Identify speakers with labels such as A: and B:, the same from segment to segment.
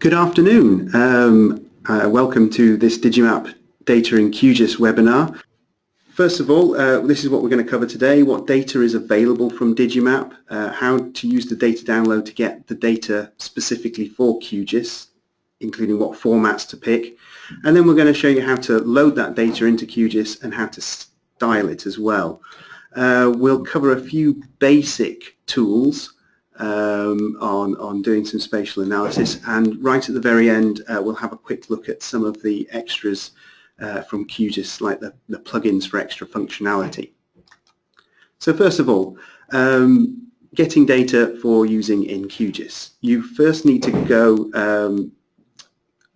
A: Good afternoon. Um, uh, welcome to this Digimap Data in QGIS webinar. First of all, uh, this is what we're going to cover today, what data is available from Digimap, uh, how to use the data download to get the data specifically for QGIS, including what formats to pick. And then we're going to show you how to load that data into QGIS and how to style it as well. Uh, we'll cover a few basic tools um, on, on doing some spatial analysis and right at the very end uh, we'll have a quick look at some of the extras uh, from QGIS like the, the plugins for extra functionality. So first of all, um, getting data for using in QGIS. You first need to go, um,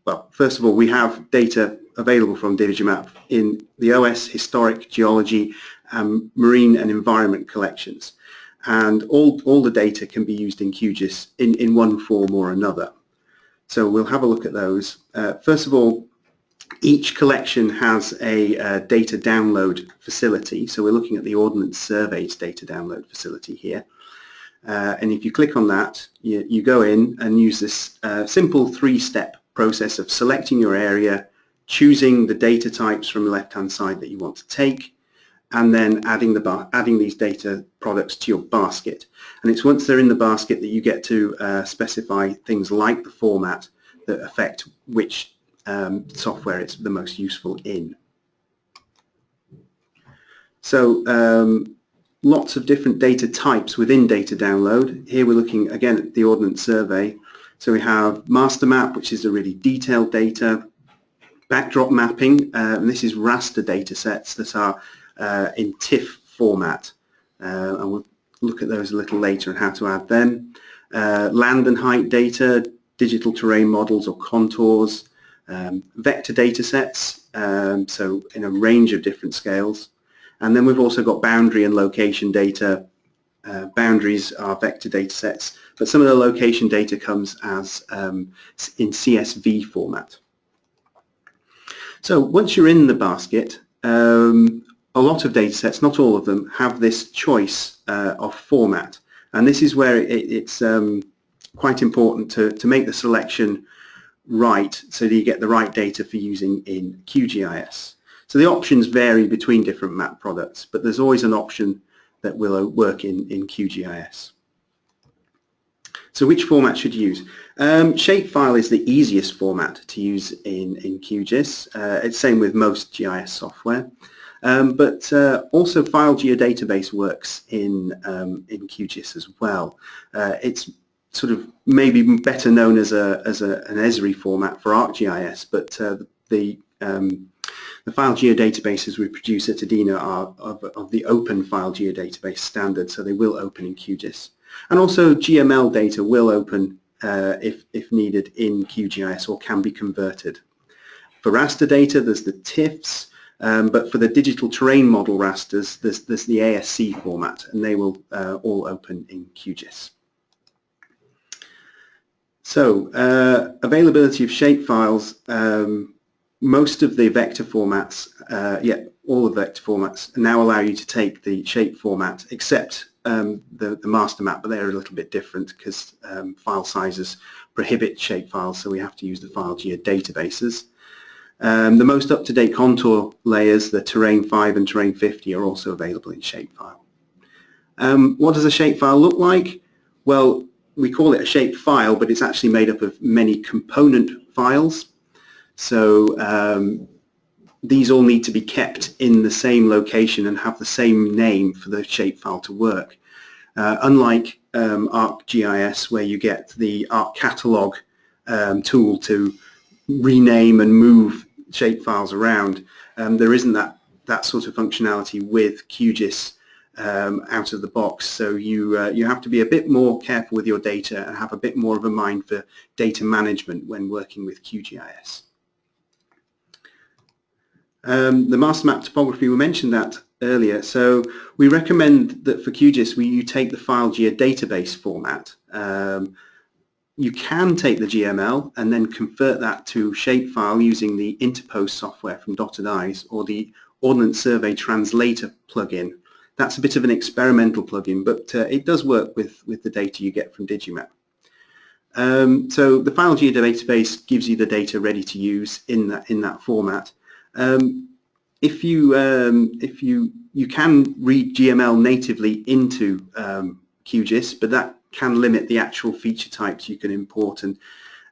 A: well first of all we have data available from Digimap in the OS, historic, geology, um, marine and environment collections and all, all the data can be used in QGIS in, in one form or another. So we'll have a look at those. Uh, first of all, each collection has a uh, data download facility. So we're looking at the Ordnance Survey's data download facility here. Uh, and if you click on that, you, you go in and use this uh, simple three-step process of selecting your area, choosing the data types from the left-hand side that you want to take, and then adding the adding these data products to your basket. And it's once they're in the basket that you get to uh, specify things like the format that affect which um, software it's the most useful in. So um, lots of different data types within data download. Here we're looking again at the Ordnance Survey. So we have master map, which is a really detailed data, backdrop mapping, uh, and this is raster data sets that are uh, in TIFF format. Uh, and we'll look at those a little later and how to add them. Uh, land and height data, digital terrain models or contours, um, vector data sets, um, so in a range of different scales. And then we've also got boundary and location data. Uh, boundaries are vector data sets, but some of the location data comes as um, in CSV format. So once you're in the basket, um, a lot of data sets, not all of them, have this choice uh, of format. And this is where it, it's um, quite important to, to make the selection right so that you get the right data for using in QGIS. So the options vary between different map products, but there's always an option that will uh, work in, in QGIS. So which format should you use? Um, shapefile is the easiest format to use in, in QGIS. Uh, it's same with most GIS software. Um, but uh, also file geodatabase works in, um, in QGIS as well. Uh, it's sort of maybe better known as, a, as a, an Esri format for ArcGIS, but uh, the, um, the file geodatabases we produce at EDINA are of, of, the open file geodatabase standard, so they will open in QGIS. And also GML data will open uh, if, if needed in QGIS or can be converted. For raster data, there's the TIFFs, um, but for the digital terrain model rasters, there's, there's the ASC format, and they will uh, all open in QGIS. So uh, availability of shapefiles, um, most of the vector formats, uh, yeah, all the vector formats now allow you to take the shape format, except um, the, the master map, but they're a little bit different because um, file sizes prohibit shapefiles, so we have to use the file geodatabases. Um, the most up-to-date contour layers, the Terrain 5 and Terrain 50, are also available in Shapefile. Um, what does a shapefile look like? Well, we call it a shapefile, but it's actually made up of many component files. So um, these all need to be kept in the same location and have the same name for the shapefile to work. Uh, unlike um, ArcGIS, where you get the ArcCatalog um, tool to rename and move shapefiles around. Um, there isn't that, that sort of functionality with QGIS um, out of the box. So you, uh, you have to be a bit more careful with your data and have a bit more of a mind for data management when working with QGIS. Um, the master map topography, we mentioned that earlier. So we recommend that for QGIS, we, you take the file geodatabase format. Um, you can take the GML and then convert that to shapefile using the Interpose software from Dotted Eyes or the Ordnance Survey Translator plugin. That's a bit of an experimental plugin, but uh, it does work with, with the data you get from Digimap. Um, so the FileGeo database gives you the data ready to use in that in that format. Um, if you um, if you you can read GML natively into um, QGIS, but that can limit the actual feature types you can import, and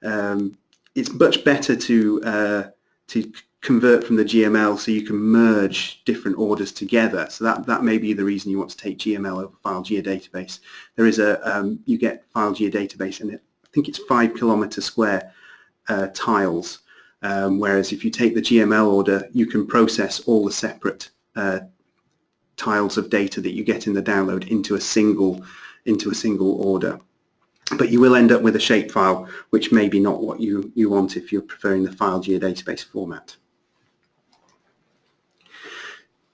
A: um, it's much better to uh, to convert from the GML so you can merge different orders together. So that, that may be the reason you want to take GML over file geodatabase. There is a, um, you get file geodatabase and it, I think it's five kilometer square uh, tiles. Um, whereas if you take the GML order, you can process all the separate uh, tiles of data that you get in the download into a single into a single order. But you will end up with a shapefile, which may be not what you, you want if you're preferring the file geodatabase format.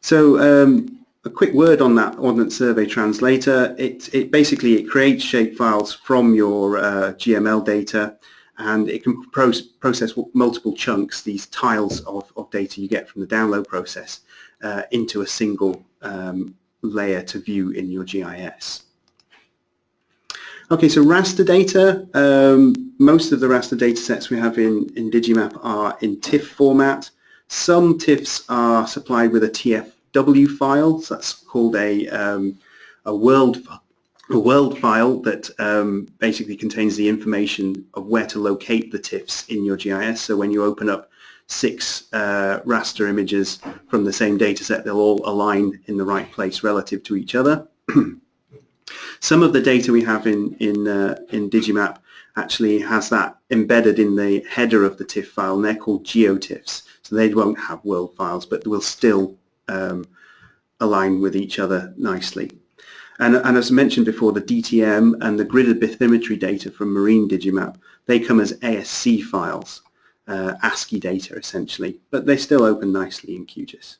A: So um, a quick word on that Ordnance Survey Translator. It, it basically it creates shapefiles from your uh, GML data and it can pro process multiple chunks, these tiles of, of data you get from the download process uh, into a single um, layer to view in your GIS. Okay, so raster data, um, most of the raster data sets we have in, in Digimap are in TIFF format. Some TIFFs are supplied with a TFW file. So that's called a, um, a world a world file that um, basically contains the information of where to locate the TIFFs in your GIS. So when you open up six uh, raster images from the same data set, they'll all align in the right place relative to each other. Some of the data we have in, in, uh, in Digimap actually has that embedded in the header of the TIFF file, and they're called GeoTIFFs. So they won't have world files, but will still um, align with each other nicely. And, and, as mentioned before, the DTM and the gridded bathymetry data from Marine Digimap, they come as ASC files, uh, ASCII data essentially, but they still open nicely in QGIS.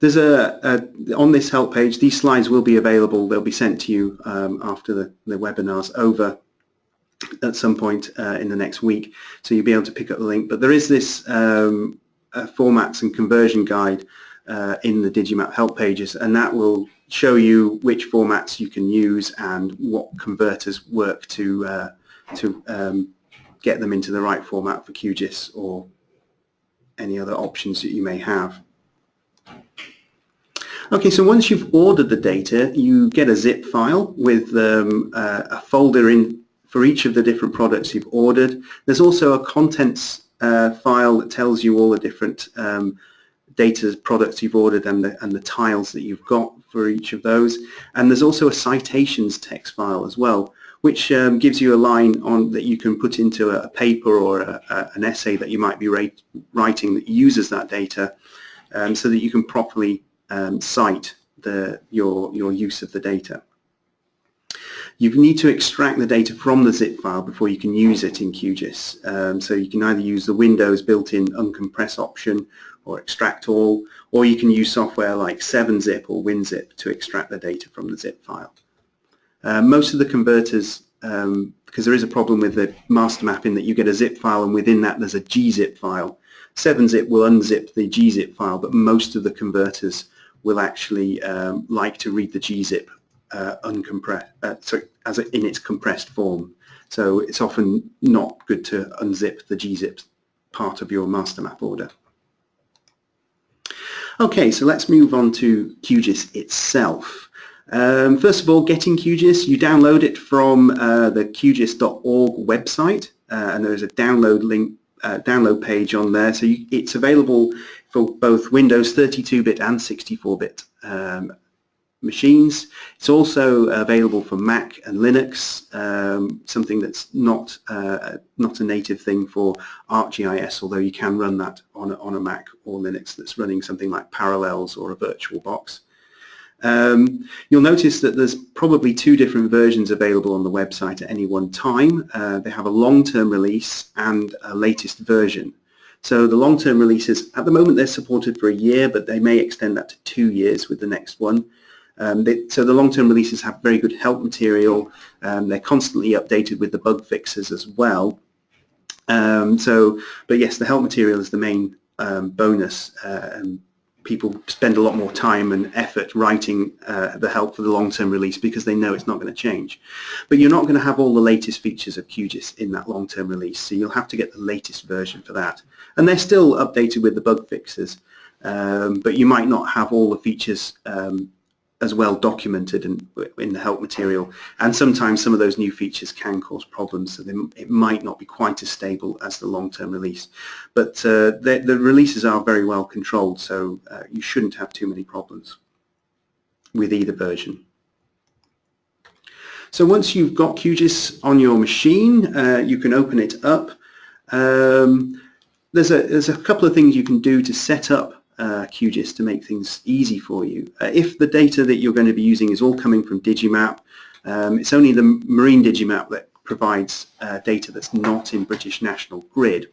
A: There's a, a, on this help page, these slides will be available. They'll be sent to you um, after the, the webinar's over at some point uh, in the next week. So you'll be able to pick up the link. But there is this um, uh, formats and conversion guide uh, in the Digimap help pages and that will show you which formats you can use and what converters work to uh, to um, get them into the right format for QGIS or any other options that you may have. Okay, so once you've ordered the data, you get a zip file with um, uh, a folder in for each of the different products you've ordered. There's also a contents uh, file that tells you all the different um, data products you've ordered and the, and the tiles that you've got for each of those. And there's also a citations text file as well, which um, gives you a line on that you can put into a, paper or a, a, an essay that you might be writing that uses that data um, so that you can properly um, cite the, your, your use of the data. You need to extract the data from the zip file before you can use it in QGIS. Um, so you can either use the Windows built-in uncompress option or extract all, or you can use software like 7-zip or WinZip to extract the data from the zip file. Uh, most of the converters, um, because there is a problem with the master map in that you get a zip file and within that there's a gzip file. 7-zip will unzip the gzip file, but most of the converters will actually um, like to read the gzip uh, uncompressed, uh, sorry, as a, in its compressed form. So it's often not good to unzip the gzip part of your master map order. Okay, so let's move on to QGIS itself. Um, first of all, getting QGIS, you download it from uh, the QGIS.org website, uh, and there is a download link, uh, download page on there. So you, it's available for both Windows 32-bit and 64-bit um, machines. It's also available for Mac and Linux, um, something that's not uh, not a native thing for ArcGIS, although you can run that on a, on a Mac or Linux that's running something like Parallels or a VirtualBox. Um, you'll notice that there's probably two different versions available on the website at any one time. Uh, they have a long-term release and a latest version. So the long-term releases, at the moment they're supported for a year, but they may extend that to two years with the next one. Um, they, so the long-term releases have very good help material. Um, they're constantly updated with the bug fixes as well. Um, so, but yes, the help material is the main um, bonus uh, people spend a lot more time and effort writing uh, the help for the long-term release because they know it's not going to change. But you're not going to have all the latest features of QGIS in that long-term release, so you'll have to get the latest version for that. And they're still updated with the bug fixes, um, but you might not have all the features um, as well documented in, in the help material. And sometimes some of those new features can cause problems, so they, it might not be quite as stable as the long-term release. But uh, the, the, releases are very well controlled, so uh, you shouldn't have too many problems with either version. So once you've got QGIS on your machine, uh, you can open it up. Um, there's a, there's a couple of things you can do to set up uh, QGIS to make things easy for you. Uh, if the data that you're going to be using is all coming from Digimap, um, it's only the Marine Digimap that provides uh, data that's not in British National Grid.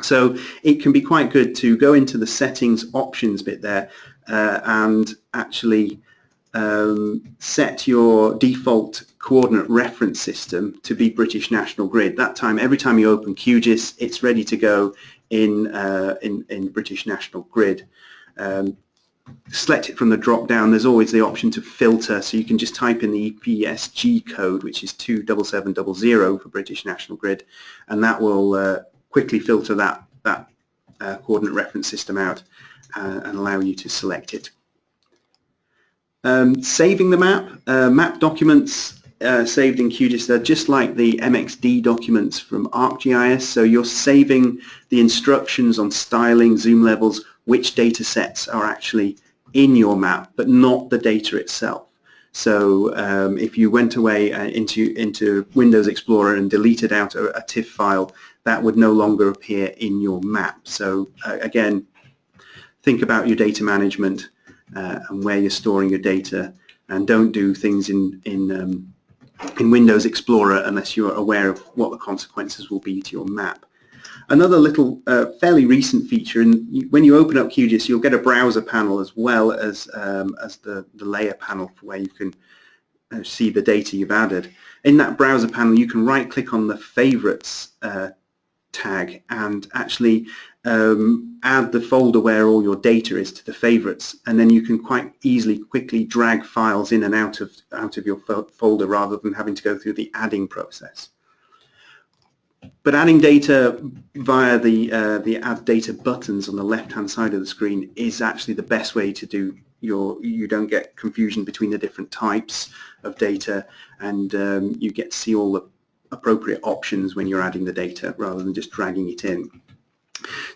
A: So it can be quite good to go into the settings options bit there uh, and actually um, set your default coordinate reference system to be British National Grid. That time, every time you open QGIS, it's ready to go in, uh, in, in, British National Grid. Um, select it from the drop down, there's always the option to filter, so you can just type in the EPSG code, which is 27700 for British National Grid, and that will uh, quickly filter that, that uh, coordinate reference system out uh, and allow you to select it. Um, saving the map, uh, map documents uh, saved in QGIS, they're just like the MXD documents from ArcGIS. So you're saving the instructions on styling, zoom levels, which data sets are actually in your map, but not the data itself. So um, if you went away uh, into, into Windows Explorer and deleted out a, a, TIFF file, that would no longer appear in your map. So uh, again, think about your data management uh, and where you're storing your data and don't do things in, in um, in Windows Explorer unless you're aware of what the consequences will be to your map. Another little uh, fairly recent feature, and when you open up QGIS, you'll get a browser panel as well as, um, as the, the layer panel for where you can uh, see the data you've added. In that browser panel, you can right-click on the Favorites uh, tag and actually um, add the folder where all your data is to the favorites and then you can quite easily quickly drag files in and out of out of your fo folder rather than having to go through the adding process. But adding data via the uh, the add data buttons on the left hand side of the screen is actually the best way to do your you don't get confusion between the different types of data and um, you get to see all the appropriate options when you're adding the data rather than just dragging it in.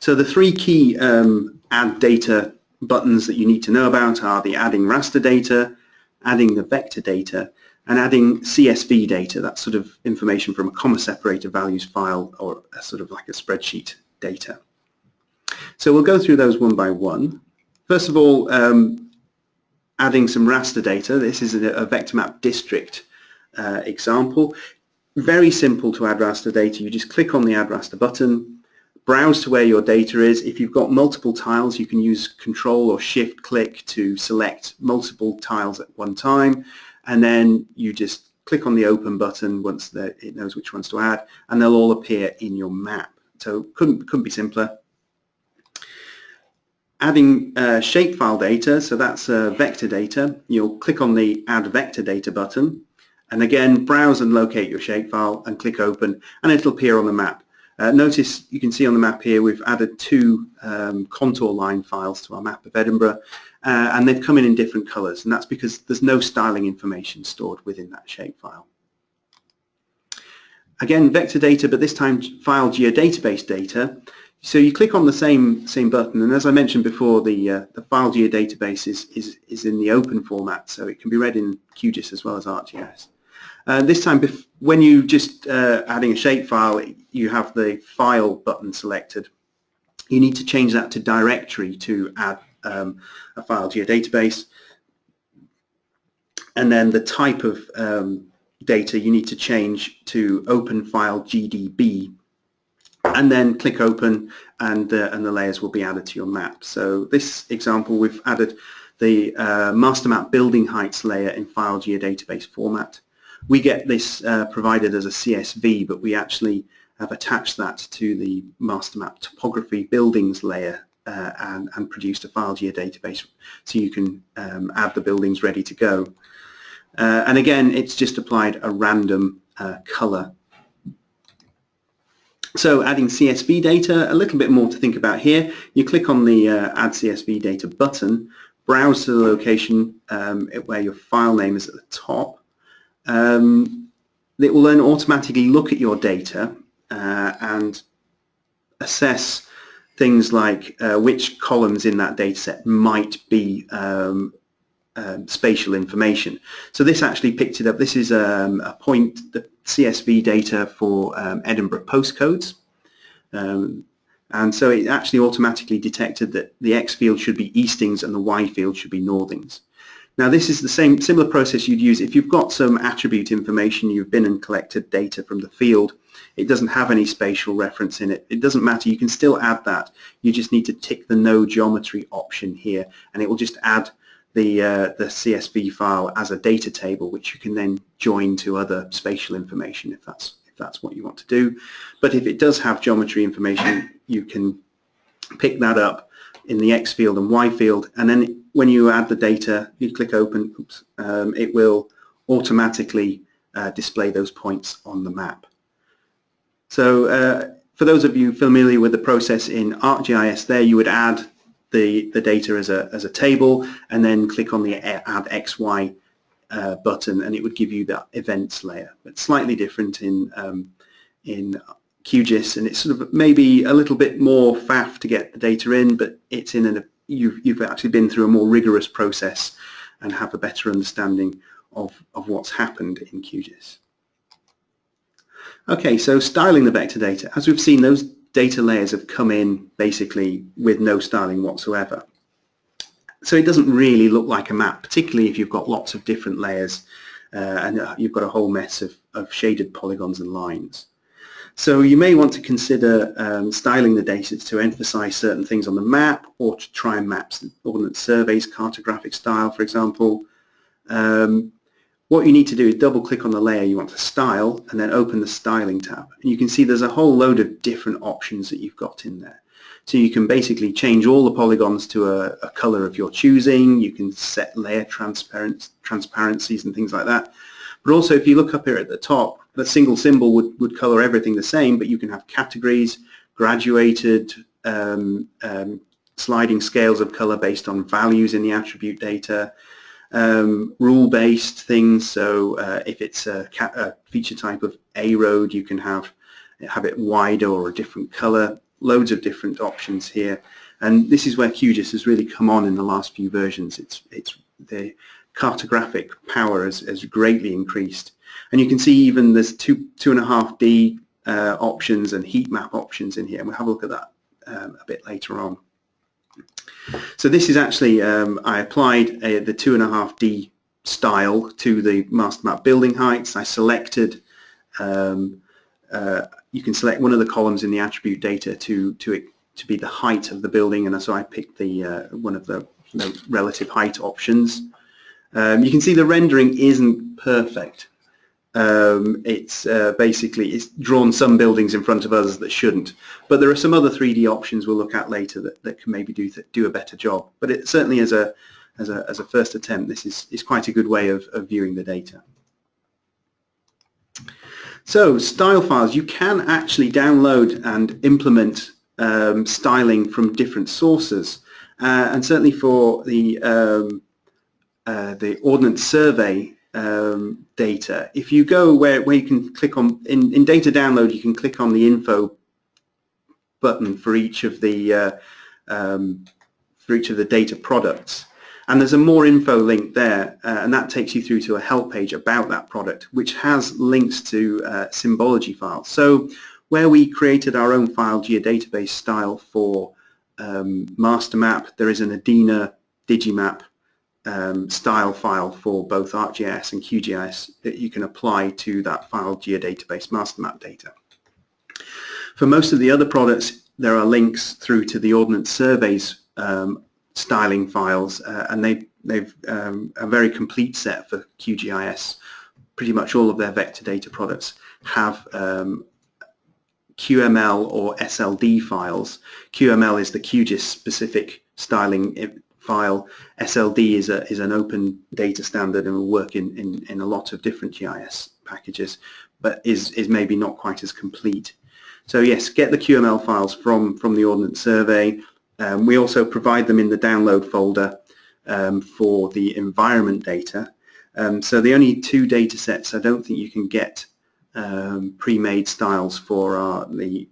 A: So the three key um, add data buttons that you need to know about are the adding raster data, adding the vector data, and adding CSV data, that's sort of information from a comma separator values file or a sort of like a spreadsheet data. So we'll go through those one by one. First of all, um, adding some raster data. This is a, a vector map district uh, example. Very simple to add raster data. You just click on the add raster button, browse to where your data is. If you've got multiple tiles, you can use control or shift click to select multiple tiles at one time. And then you just click on the open button once it knows which ones to add, and they'll all appear in your map. So couldn't, couldn't be simpler. Adding uh, shapefile data, so that's uh, vector data. You'll click on the Add Vector Data button, and again, browse and locate your shapefile and click Open, and it'll appear on the map. Uh, notice you can see on the map here we've added two um, contour line files to our map of Edinburgh uh, and they've come in in different colours and that's because there's no styling information stored within that shapefile. Again vector data but this time file geodatabase data so you click on the same same button and as I mentioned before the uh, the file geodatabase is, is, is in the open format so it can be read in QGIS as well as ArcGIS. Uh, this time, when you just uh, adding a shapefile, you have the file button selected. You need to change that to directory to add um, a file to your database. And then the type of um, data you need to change to open file GDB and then click open and, uh, and the layers will be added to your map. So this example we've added the uh, master map building heights layer in file geodatabase format. We get this uh, provided as a CSV, but we actually have attached that to the master map topography buildings layer uh, and, and produced a file geodatabase so you can um, add the buildings ready to go. Uh, and again, it's just applied a random uh, color. So adding CSV data, a little bit more to think about here. You click on the uh, Add CSV Data button, browse to the location um, where your file name is at the top. Um, it will then automatically look at your data uh, and assess things like uh, which columns in that dataset might be um, um, spatial information. So this actually picked it up. This is um, a point, the CSV data for um, Edinburgh postcodes. Um, and so it actually automatically detected that the X field should be eastings and the Y field should be northings. Now this is the same similar process you'd use if you've got some attribute information, you've been and collected data from the field, it doesn't have any spatial reference in it. It doesn't matter, you can still add that. You just need to tick the no geometry option here and it will just add the, uh, the CSV file as a data table which you can then join to other spatial information if that's, if that's what you want to do. But if it does have geometry information, you can pick that up in the X field and Y field and then when you add the data, you click open, oops, um, it will automatically uh, display those points on the map. So uh, for those of you familiar with the process in ArcGIS there, you would add the, the data as a, as a table and then click on the Add XY uh, button and it would give you that events layer. But slightly different in, um, in QGIS and it's sort of maybe a little bit more faff to get the data in, but it's in an, you've, you've actually been through a more rigorous process and have a better understanding of, of what's happened in QGIS. Okay, so styling the vector data. As we've seen, those data layers have come in basically with no styling whatsoever. So it doesn't really look like a map, particularly if you've got lots of different layers uh, and uh, you've got a whole mess of, of, shaded polygons and lines. So you may want to consider um, styling the data to emphasize certain things on the map or to try and map Ordnance Survey's cartographic style, for example. Um, what you need to do is double click on the layer you want to style and then open the styling tab. And you can see there's a whole load of different options that you've got in there. So you can basically change all the polygons to a, a color of your choosing. You can set layer transparencies and things like that. But also if you look up here at the top, the single symbol would, would color everything the same, but you can have categories, graduated, um, um, sliding scales of color based on values in the attribute data, um, rule-based things. So uh, if it's a, a, feature type of A road, you can have have it wider or a different color. Loads of different options here, and this is where QGIS has really come on in the last few versions. It's it's the cartographic power has, has greatly increased, and you can see even there's two two and a half D uh, options and heat map options in here. And we'll have a look at that um, a bit later on. So this is actually, um, I applied a, the 2.5D style to the master map building heights. I selected, um, uh, you can select one of the columns in the attribute data to, to, to be the height of the building and so I picked the uh, one of the, the, relative height options. Um, you can see the rendering isn't perfect um, it's uh, basically it's drawn some buildings in front of others that shouldn't. But there are some other 3D options we'll look at later that, that can maybe do do a better job. But it certainly as a as a as a first attempt, this is is quite a good way of, of viewing the data. So style files, you can actually download and implement um, styling from different sources. Uh, and certainly for the um, uh, the Ordnance Survey um, data. If you go where, where you can click on, in, in data download, you can click on the info button for each of the uh, um, for each of the data products. And there's a more info link there, uh, and that takes you through to a help page about that product, which has links to uh, symbology files. So where we created our own file geodatabase style for um, master map, there is an EDINA Digimap um, style file for both ArcGIS and QGIS that you can apply to that file geodatabase master map data. For most of the other products, there are links through to the Ordnance Surveys um, styling files, uh, and they, they've um, a very complete set for QGIS. Pretty much all of their vector data products have um, QML or SLD files. QML is the QGIS specific styling file. SLD is, a, is an open data standard and will work in, in, in a lot of different GIS packages, but is, is maybe not quite as complete. So yes, get the QML files from, from the Ordnance Survey. Um, we also provide them in the download folder um, for the environment data. Um, so the only two data sets I don't think you can get um, pre-made styles for are the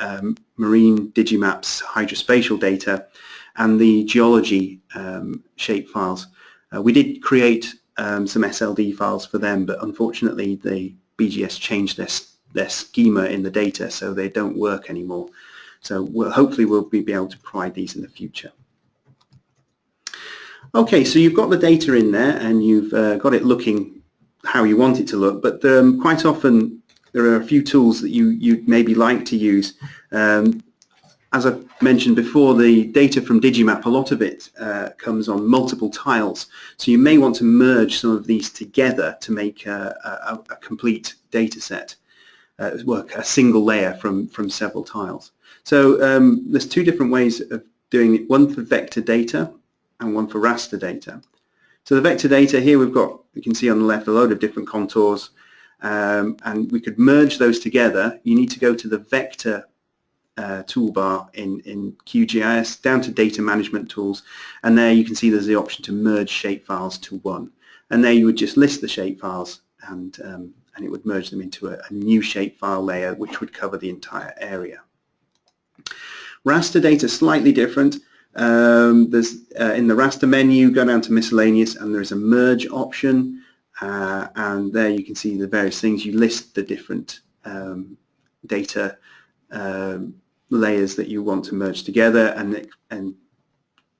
A: um, marine Digimaps hydrospatial data and the geology um, shape files. Uh, we did create um, some SLD files for them, but unfortunately the BGS changed their, their schema in the data, so they don't work anymore. So we'll, hopefully we'll be be able to provide these in the future. Okay, so you've got the data in there and you've uh, got it looking how you want it to look, but um, quite often there are a few tools that you, you maybe like to use. Um, as I mentioned before, the data from Digimap, a lot of it uh, comes on multiple tiles. So you may want to merge some of these together to make a, a, a complete data set, uh, work a single layer from, from several tiles. So um, there's two different ways of doing it, one for vector data and one for raster data. So the vector data here we've got, you can see on the left, a load of different contours um, and we could merge those together. You need to go to the vector uh, toolbar in, in QGIS down to data management tools and there you can see there's the option to merge shapefiles to one and there you would just list the shapefiles and, um, and it would merge them into a, a new shapefile layer which would cover the entire area. Raster data slightly different. Um, there's uh, in the raster menu go down to miscellaneous and there's a merge option uh, and there you can see the various things you list the different um, data um, layers that you want to merge together and, and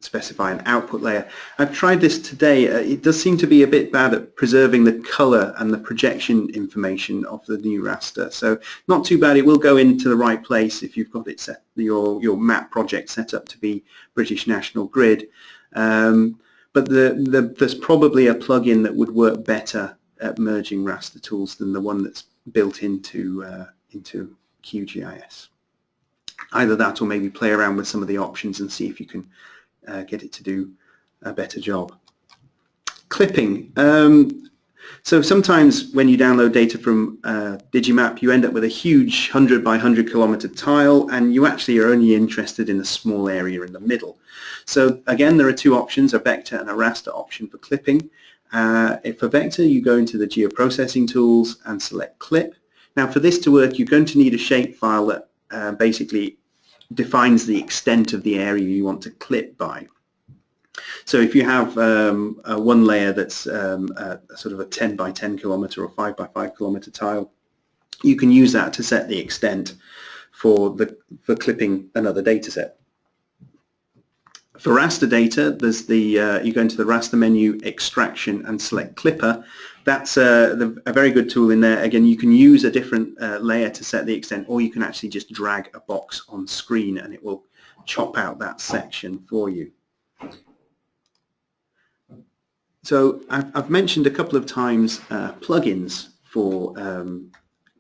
A: specify an output layer. I've tried this today. Uh, it does seem to be a bit bad at preserving the color and the projection information of the new raster. So not too bad. It will go into the right place if you've got it set, your, your map project set up to be British National Grid. Um, but the, the, there's probably a plugin that would work better at merging raster tools than the one that's built into, uh, into QGIS either that or maybe play around with some of the options and see if you can uh, get it to do a better job. Clipping. Um, so sometimes when you download data from uh, Digimap, you end up with a huge 100 by 100 kilometer tile, and you actually are only interested in a small area in the middle. So again, there are two options, a vector and a raster option for clipping. Uh, for vector, you go into the geoprocessing tools and select clip. Now for this to work, you're going to need a shapefile that uh, basically defines the extent of the area you want to clip by. So if you have um, one layer that's um, a, sort of a 10 by 10 kilometer or 5 by 5 kilometer tile, you can use that to set the extent for the for clipping another data set. For raster data, there's the uh, you go into the raster menu, extraction, and select clipper, that's a, a, very good tool in there. Again, you can use a different uh, layer to set the extent, or you can actually just drag a box on screen and it will chop out that section for you. So I've, I've mentioned a couple of times uh, plugins for um,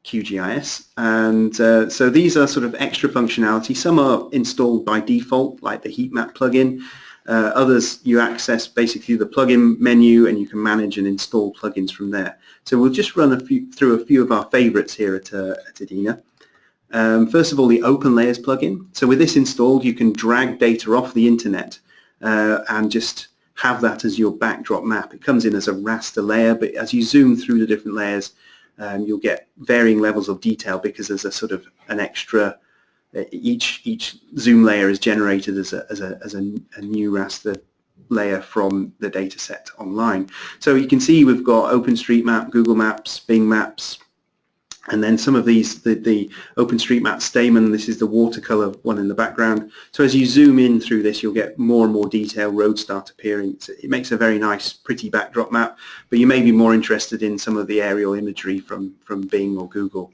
A: QGIS and uh, so these are sort of extra functionality. Some are installed by default like the heat map plugin uh, others you access basically the plugin menu and you can manage and install plugins from there. So we'll just run a few, through a few of our favorites here at, uh, at. Um, first of all, the Open Layers plugin. So with this installed, you can drag data off the internet uh, and just have that as your backdrop map. It comes in as a raster layer, but as you zoom through the different layers, um, you'll get varying levels of detail because there's a sort of an extra each each zoom layer is generated as a, as a, as a, a new raster layer from the data set online. So you can see we've got OpenStreetMap, Google Maps, Bing Maps, and then some of these, the, the OpenStreetMap Stamen, this is the watercolor one in the background. So as you zoom in through this, you'll get more and more detail, roads start appearing. So it makes a very nice, pretty backdrop map, but you may be more interested in some of the aerial imagery from, from Bing or Google.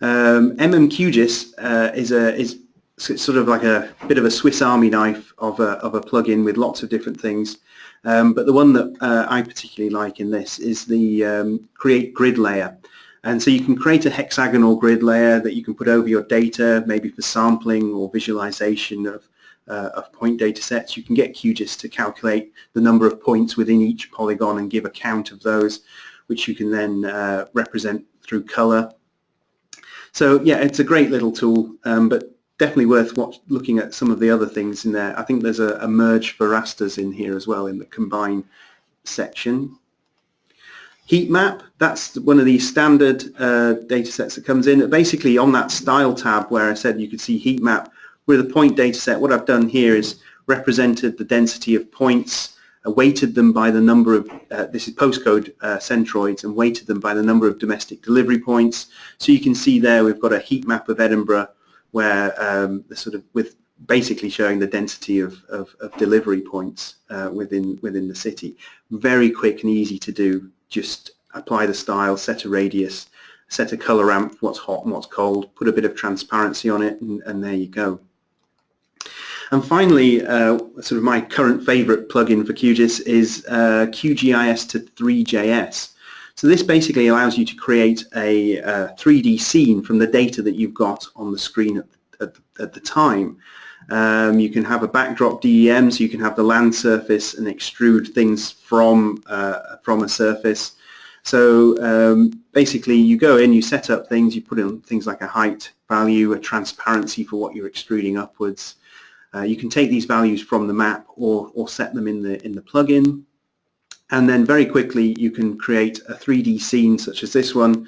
A: Um, MMQGIS uh, is a is sort of like a bit of a Swiss Army knife of a of a plugin with lots of different things. Um, but the one that uh, I particularly like in this is the um, Create Grid layer. And so you can create a hexagonal grid layer that you can put over your data, maybe for sampling or visualization of, uh, of point data sets. You can get QGIS to calculate the number of points within each polygon and give a count of those, which you can then uh, represent through color. So yeah, it's a great little tool, um, but definitely worth watch, looking at some of the other things in there. I think there's a, a merge for rasters in here as well in the combine section. Heat map, that's one of the standard uh, data sets that comes in. Basically on that style tab where I said you could see heat map with a point data set, what I've done here is represented the density of points, weighted them by the number of, uh, this is postcode uh, centroids, and weighted them by the number of domestic delivery points. So you can see there we've got a heat map of Edinburgh where um, the sort of with basically showing the density of, of, of delivery points uh, within within the city. Very quick and easy to do just apply the style, set a radius, set a color ramp what's hot and what's cold, put a bit of transparency on it, and, and there you go. And finally, uh, sort of my current favorite plugin for QGIS is uh, QGIS to 3JS. So this basically allows you to create a uh, 3D scene from the data that you've got on the screen at, at, at the time. Um, you can have a backdrop DEM, so you can have the land surface and extrude things from uh, from a surface. So um, basically, you go in, you set up things, you put in things like a height value, a transparency for what you're extruding upwards. Uh, you can take these values from the map or or set them in the in the plugin, and then very quickly you can create a 3D scene such as this one.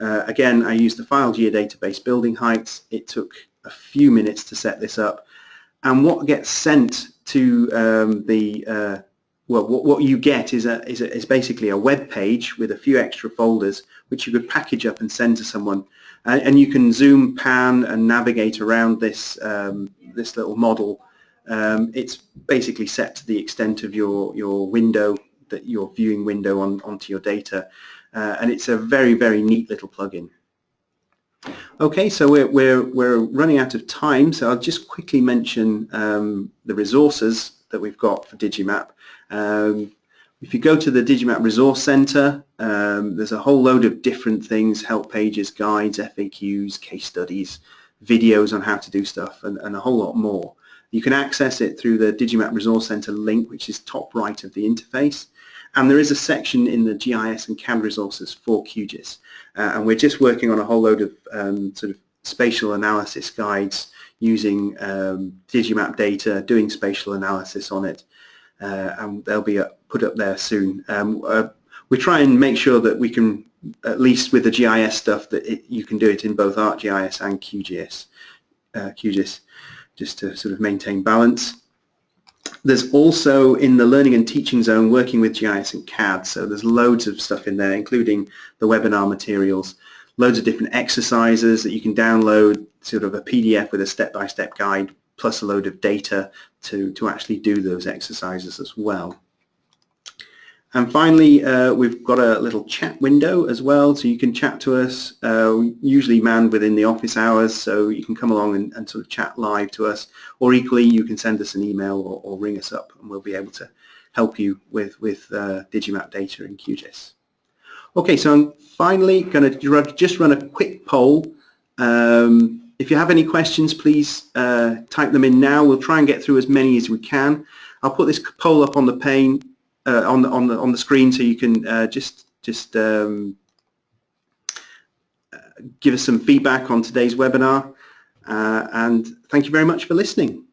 A: Uh, again, I used the file geodatabase building heights. It took a few minutes to set this up and what gets sent to um, the uh, well, what, what you get is a, is a is basically a web page with a few extra folders which you could package up and send to someone, and, and you can zoom, pan, and navigate around this um, this little model. Um, it's basically set to the extent of your your window that your viewing window on onto your data, uh, and it's a very very neat little plugin. Okay, so we're, we're, we're running out of time, so I'll just quickly mention um, the resources that we've got for Digimap. Um, if you go to the Digimap Resource Center, um, there's a whole load of different things, help pages, guides, FAQs, case studies, videos on how to do stuff, and, and a whole lot more. You can access it through the Digimap Resource Center link, which is top right of the interface. And there is a section in the GIS and CAD resources for QGIS. Uh, and we're just working on a whole load of um, sort of spatial analysis guides using um, Digimap data, doing spatial analysis on it. Uh, and they'll be put up there soon. Um, uh, we try and make sure that we can, at least with the GIS stuff, that it, you can do it in both ArcGIS and QGIS, uh, QGIS, just to sort of maintain balance. There's also in the learning and teaching zone working with GIS and CAD, so there's loads of stuff in there, including the webinar materials, loads of different exercises that you can download, sort of a PDF with a step-by-step -step guide, plus a load of data to, to actually do those exercises as well. And finally, uh, we've got a little chat window as well, so you can chat to us, uh, usually manned within the office hours, so you can come along and, and, sort of chat live to us, or equally you can send us an email or, or ring us up and we'll be able to help you with, with uh, Digimap data in QGIS. Okay, so I'm finally going to just run a quick poll. Um, if you have any questions, please uh, type them in now. We'll try and get through as many as we can. I'll put this poll up on the pane uh, on the on the on the screen, so you can uh, just just um, uh, give us some feedback on today's webinar. Uh, and thank you very much for listening.